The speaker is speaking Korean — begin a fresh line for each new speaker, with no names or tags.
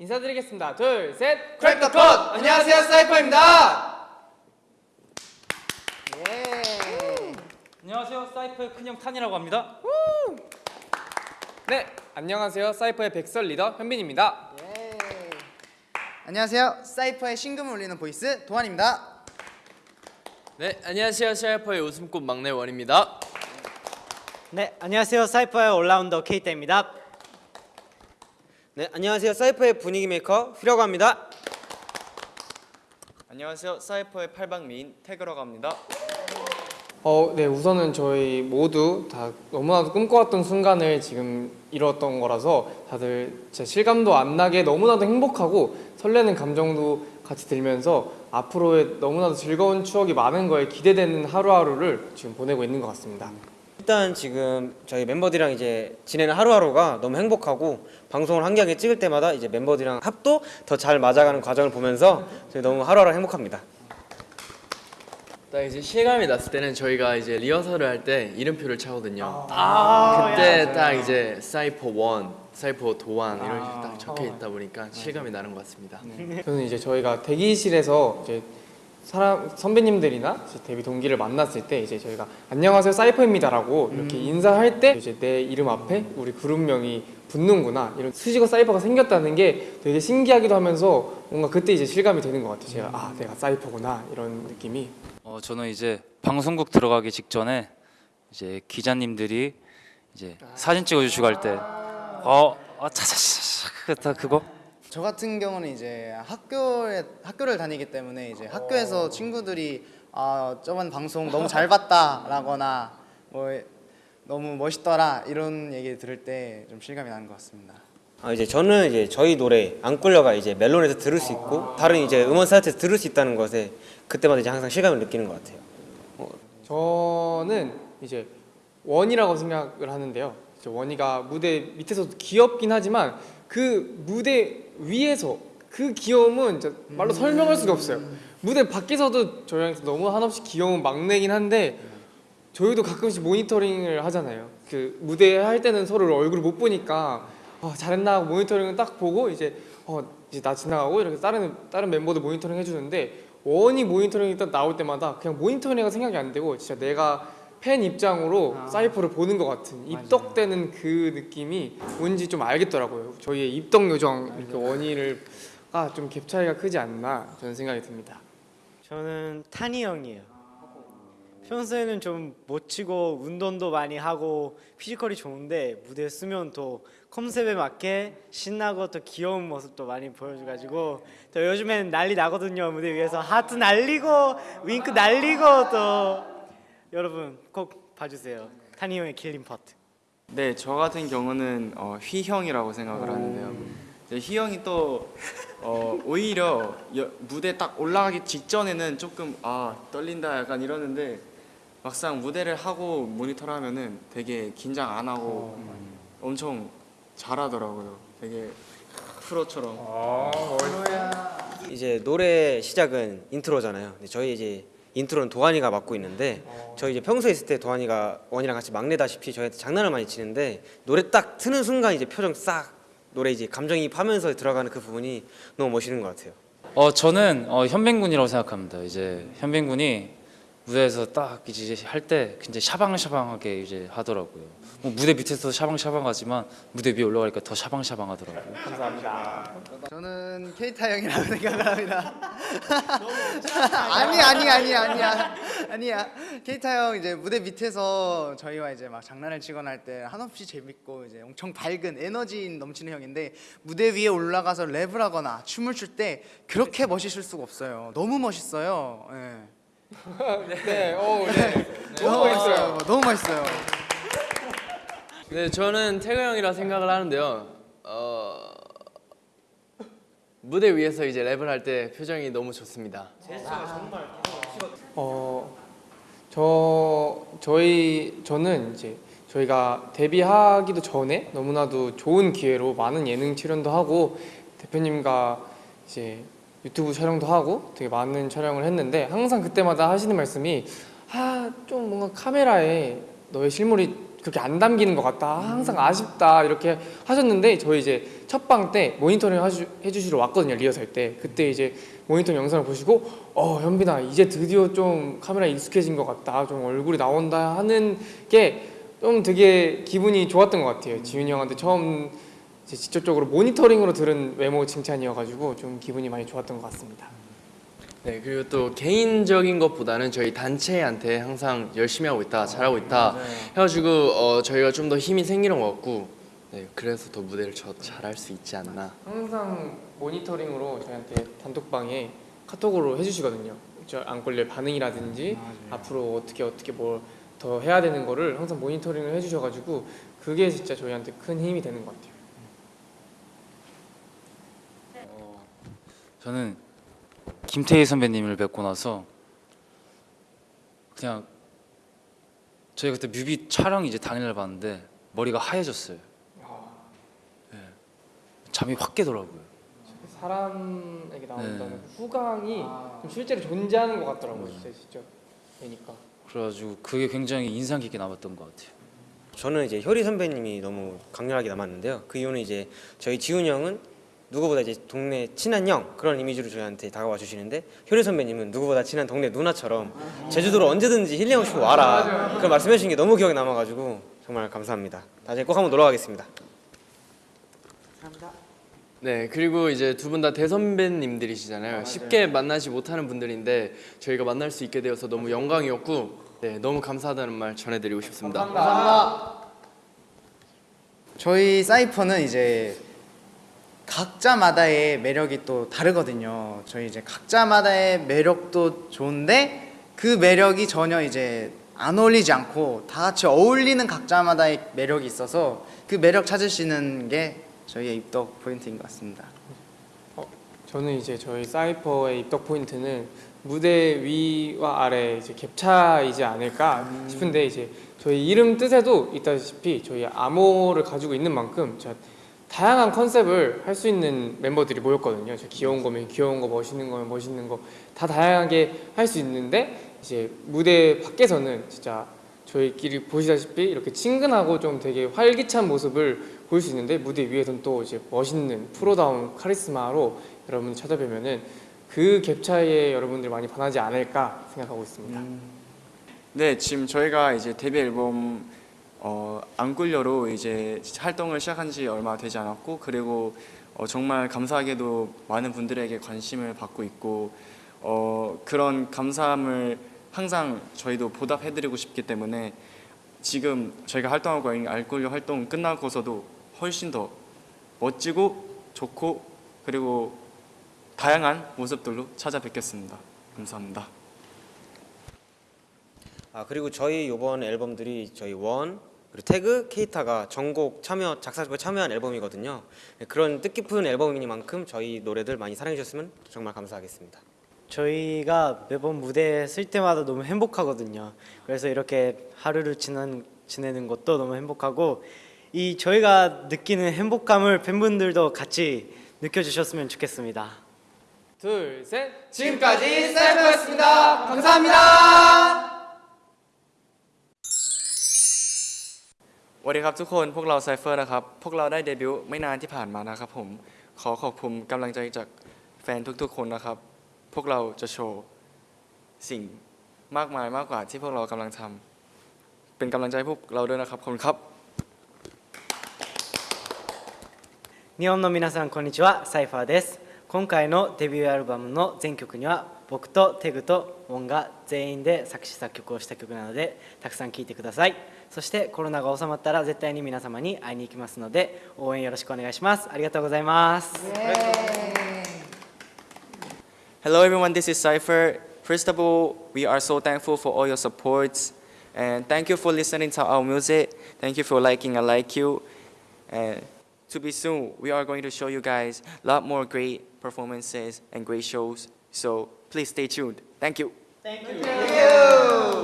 인사드리겠습니다. 둘, 셋.
Crack code! 안녕하세요 사이퍼입니다
안녕하세요 사이퍼의 큰형 탄이라고 합니다
네, 안녕하세요. 사이퍼의 백설 리더 현빈입니다.
안녕하세요 사이퍼의 심금을 울리는 보이스 도환입니다
네, 안녕하세요. 사이퍼의 웃음꽃 막내 원입니다.
네, 안녕하세요. 사이퍼의 올라운더 케이타입니다. 네, 안녕하세요. 사이퍼의 분위기 메이커 휘라고 합니다.
안녕하세요. 사이퍼의 팔방미인 태그라고 합니다.
어, 네, 우선은 저희 모두 다 너무나도 꿈꿔왔던 순간을 지금 이뤘던 거라서 다들 제 실감도 안 나게 너무나도 행복하고 설레는 감정도 같이 들면서 앞으로의 너무나도 즐거운 추억이 많은 거에 기대되는 하루하루를 지금 보내고 있는 것 같습니다.
일단 지금 저희 멤버들이랑 이제 지내는 하루하루가 너무 행복하고 방송을 한 개하게 찍을 때마다 이제 멤버들이랑 합도 더 잘 맞아가는 과정을 보면서 저희 너무 하루하루 행복합니다.
딱 이제 실감이 났을 때는 저희가 이제 리허설을 할 때 이름표를 차거든요.
아,
그때 딱 이제 사이퍼 원, 사이퍼 도안 이런 식으로 딱 적혀 있다 보니까 실감이 나는 것 같습니다.
저는 이제 저희가 대기실에서 이제 사람 선배님들이나 데뷔 동기를 만났을 때 이제 저희가 안녕하세요 사이퍼입니다라고 이렇게 인사할 때 이제 내 이름 앞에 우리 그룹명이 붙는구나. 이런 수식어 사이퍼가 생겼다는 게 되게 신기하기도 하면서 뭔가 그때 이제 실감이 되는 것 같아요. 제가 아 내가 사이퍼구나. 이런 느낌이.
어, 저는 이제 방송국 들어가기 직전에 이제 기자님들이 이제 사진 찍어주시고 할 때어 아, 차차차차 다 그거
저 같은 경우는 이제 학교에 학교를 다니기 때문에 이제 학교에서 친구들이 아 저번 방송 너무 잘 봤다라거나 뭐 너무 멋있더라 이런 얘기 들을 때 좀 실감이 나는 것 같습니다.
아, 이제 저는 이제 저희 노래 안 꿀려가 이제 멜론에서 들을 수 있고 다른 이제 음원 사이트에서 들을 수 있다는 것에 그때마다 이제 항상 실감을 느끼는 것 같아요.
저는 이제 원이라고 생각을 하는데요. 원이가 무대 밑에서도 귀엽긴 하지만 그 무대 위에서 그 귀여움은 말로 설명할 수가 없어요. 무대 밖에서도 저희랑 너무 한없이 귀여운 막내긴 한데 저희도 가끔씩 모니터링을 하잖아요. 그 무대 할 때는 서로 얼굴을 못 보니까 어, 잘했나 모니터링을 딱 보고 이제 어 이제 나 지나가고 이렇게 다른 다른 멤버들 모니터링 해주는데 원이 모니터링이 딱 나올 때마다 그냥 모니터링가 생각이 안 되고 진짜 내가 팬 입장으로 사이퍼를 보는 것 같은 입덕되는 그 느낌이 뭔지 좀 알겠더라고요. 저희의 입덕 요정 이렇게 원이를 아좀 갭 차이가 크지 않나 저는 생각이 듭니다.
저는 탄이 형이에요. 평소에는 좀 멋지고 운동도 많이 하고 피지컬이 좋은데 무대에 쓰면 또 컨셉에 맞게 신나고 또 귀여운 모습도 많이 보여줘가지고 또 요즘에는 난리 나거든요 무대 위에서 하트 날리고 윙크 날리고 또 여러분 꼭 봐주세요 탄이 형의 killing 파트.
네, 저 같은 경우는 어, 휘 형이라고 생각을 하는데요. 이제 휘형이 또 어, 오히려 여- 무대 딱 올라가기 직전에는 조금 아 떨린다 약간 이러는데 막상 무대를 하고 모니터를 하면은 되게 긴장 안 하고 엄청 잘하더라고요. 되게 프로처럼.
이제 노래 시작은 intro잖아요. 근데 저희 이제 intro는 도환이가 맡고 있는데 저희 이제 평소에 있을 때 도환이가 원이랑 같이 막내다시피 저희한테 장난을 많이 치는데 노래 딱 트는 순간 이제 표정 싹 노래 이제 감정이입하면서 들어가는 그 부분이 너무 멋있는 것 같아요.
어 저는 어, 현빈군이라고 생각합니다 이제 현빈군이 무대에서 딱 이제 할 때 굉장히 샤방샤방하게 이제 하더라고요 뭐 무대 밑에서 샤방샤방하지만 무대 위에 올라가니까 더 샤방샤방하더라고요
저는 케이타 형이라고 생각을 합니다. 아니 아니 아니 아니야 아니야 케이타 형 이제 무대 밑에서 저희와 이제 막 장난을 치거나 할 때 한없이 재밌고 이제 엄청 밝은 에너지 넘치는 형인데 무대 위에 올라가서 랩을 하거나 춤을 출 때 그렇게 멋있을 수가 없어요. 너무 멋있어요. 예.
네, 오, 네.
너무 멋있어요. 너무 멋있어요.
네, 저는 태그 형이라 생각을 하는데요. 어, 무대 위에서 이제 랩을 할 때 표정이 너무 좋습니다.
어, 저 저희 저는 이제 저희가 데뷔하기도 전에 너무나도 좋은 기회로 많은 예능 출연도 하고 대표님과 이제 유튜브 촬영도 하고 되게 많은 촬영을 했는데 항상 그때마다 하시는 말씀이 아 좀 뭔가 카메라에 너의 실물이 그렇게 안 담기는 것 같다. 항상 아쉽다. 이렇게 하셨는데 저희 이제 첫방 때 모니터링 하주, 해주시러 왔거든요 리허설 때. 그때 이제 모니터링 영상을 보시고 어 현빈아 이제 드디어 좀 카메라에 익숙해진 것 같다. 좀 얼굴이 나온다. 하는 게 좀 되게 기분이 좋았던 것 같아요. 지윤이 형한테 처음 직접적으로 모니터링으로 들은 외모 칭찬이어가지고 좀 기분이 많이 좋았던 것 같습니다
네 그리고 또 개인적인 것보다는 저희 단체한테 항상 열심히 하고 있다 잘하고 있다 해가지고 어, 저희가 좀 더 힘이 생기는 것 같고 네 그래서 더 무대를 저 잘할 수 있지 않나
항상 모니터링으로 저희한테 단톡방에 카톡으로 해주시거든요. 저 안골레 반응이라든지 앞으로 어떻게 어떻게 뭘 더 해야 되는 거를 항상 모니터링을 해주셔가지고 그게 진짜 저희한테 큰 힘이 되는 것 같아요.
저는 김태희 선배님을 뵙고 나서 그냥 저희 그때 뮤비 촬영 이제 당일날 봤는데 머리가 하얘졌어요. 예. 잠이 확 깨더라고요.
사람에게 나온다는
네.
그 후광이 좀 실제로 존재하는 것 같더라고요. 진짜 진짜 보니까.
그래가지고 그게 굉장히 인상 깊게 남았던 것 같아요.
저는 이제 효리 선배님이 너무 강렬하게 남았는데요. 그 이유는 이제 저희 지훈이 형은 누구보다 이제 동네 친한 형 그런 이미지로 저희한테 다가와 주시는데 효리 선배님은 누구보다 친한 동네 누나처럼 제주도로 언제든지 힐링하고 싶으면 와라 그런 말씀해 주신 게 너무 기억에 남아가지고 정말 감사합니다. 나중에 꼭 한번 놀러 가겠습니다.
네 그리고 이제 두 분 다 대선배님들이시잖아요. 쉽게 만나지 못하는 분들인데 저희가 만날 수 있게 되어서 너무 영광이었고 네 너무 감사하다는 말 전해드리고 싶습니다.
저희 사이퍼는 이제 각자마다의 매력이 또 다르거든요. 저희 이제 각자마다의 매력도 좋은데 그 매력이 전혀 이제 안 어울리지 않고 다 같이 어울리는 각자마다의 매력이 있어서 그 매력 찾으시는 게 저희의 입덕 포인트인 것 같습니다.
저는 이제 저희 사이퍼의 입덕 포인트는 무대 위와 아래 이제 갭차이지 않을까 싶은데 이제 저희 이름 뜻에도 있다시피 저희 암호를 가지고 있는 만큼 저 다양한 컨셉을 할 수 있는 멤버들이 모였거든요. 저 귀여운 거면 귀여운 거, 멋있는 거면 멋있는 거 다 다양하게 할 수 있는데 이제 무대 밖에서는 진짜 저희끼리 보시다시피 이렇게 친근하고 좀 되게 활기찬 모습을 보일 수 있는데 무대 위에서는 또 이제 멋있는 프로다운 카리스마로 여러분 찾아뵈면은 그 갭 차이에 여러분들이 많이 반하지 않을까 생각하고 있습니다.
네, 지금 저희가 이제 데뷔 앨범 어, 안굴려로 이제 활동을 시작한 지 얼마 되지 않았고 그리고 어, 정말 감사하게도 많은 분들에게 관심을 받고 있고 어, 그런 감사함을 항상 저희도 보답해드리고 싶기 때문에 지금 저희가 활동하고 있는 알굴려 활동 끝나고서도 훨씬 더 멋지고 좋고 그리고 다양한 모습들로 찾아뵙겠습니다. 감사합니다.
아 그리고 저희 이번 앨범들이 저희 원 그리고 태그 케이타가 전곡 참여 작사곡에 참여한 앨범이거든요. 네, 그런 뜻깊은 앨범이니만큼 저희 노래들 많이 사랑해 주셨으면 정말 감사하겠습니다.
저희가 매번 무대에 쓸 때마다 너무 행복하거든요. 그래서 이렇게 하루를 지난, 지내는 것도 너무 행복하고 이 저희가 느끼는 행복감을 팬분들도 같이 느껴주셨으면 좋겠습니다.
둘, 셋. 지금까지 사이퍼였습니다. 감사합니다.
สวัสดีครับทุกคนพวกเราไซเฟอร์นะครับ พวกเราได้เดบิวต์ไม่นานที่ผ่านมานะครับผมขอขอบคุณกำลังใจจากแฟนทุกๆคนนะครับ พวกเราจะโชว์สิ่งมากมายมากกว่าที่พวกเรากำลังทำเป็นกำลังใจพวกเราด้วยนะครับขอบคุณครับ
日本の皆さんこんにちはサイファーです今回のデビューアルバムの全曲には僕とテグとウォンが全員で作詞作曲をした曲なのでたくさん聴いてくださいそしてコロナが収まったら絶対に皆様に会いに行きますので応援よろしくお願いしますありがとうございます
Hello everyone, this is Cypher. First of all, we are so thankful for all your supports and thank you for listening to our music. Thank you for liking I like you. And to be soon, we are going to show you guys a lot more great performances and great shows. So please stay tuned. Thank you.
Thank you.